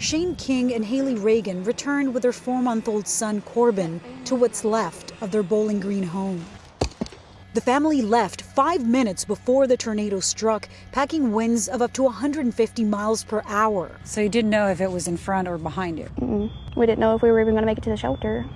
Shane King and Haley Reagan returned with their four month old son Corbin to what's left of their Bowling Green home. The family left five minutes before the tornado struck, packing winds of up to 150 miles per hour. So you didn't know if it was in front or behind you? Mm-mm. We didn't know if we were even going to make it to the shelter.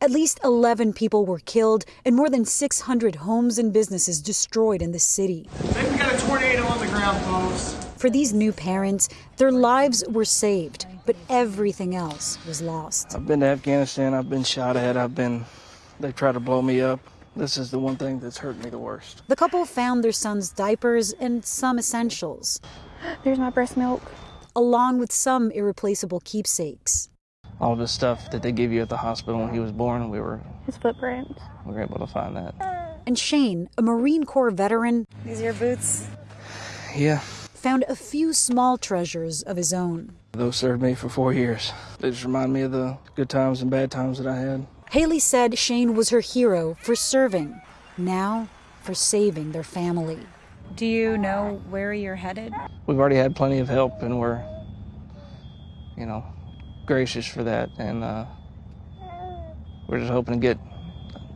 At least 11 people were killed and more than 600 homes and businesses destroyed in the city. Maybe we got a tornado on the ground, folks. For these new parents, their lives were saved, but everything else was lost. I've been to Afghanistan, I've been shot at, I've been, they tried to blow me up. This is the one thing that's hurt me the worst. The couple found their son's diapers and some essentials. There's my breast milk. Along with some irreplaceable keepsakes. All of the stuff that they give you at the hospital when he was born, we were his footprints. We were able to find that. And Shane, a Marine Corps veteran, these are your boots. Yeah. Found a few small treasures of his own. Those served me for four years. They just remind me of the good times and bad times that I had. Haley said Shane was her hero for serving, now for saving their family. Do you know where you're headed? We've already had plenty of help, and we're, you know, gracious for that. And uh, we're just hoping to get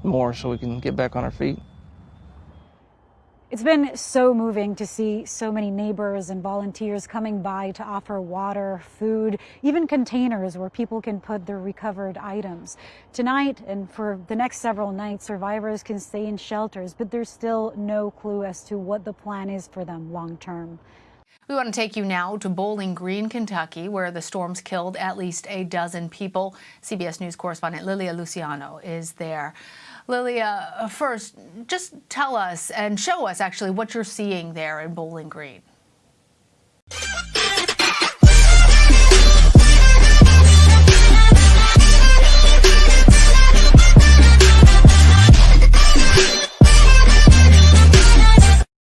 more so we can get back on our feet. It's been so moving to see so many neighbors and volunteers coming by to offer water, food, even containers where people can put their recovered items. Tonight and for the next several nights, survivors can stay in shelters, but there's still no clue as to what the plan is for them long term. We want to take you now to Bowling Green, Kentucky, where the storms killed at least a dozen people. CBS News correspondent Lilia Luciano is there. Lilia, uh, first, just tell us and show us actually what you're seeing there in Bowling Green.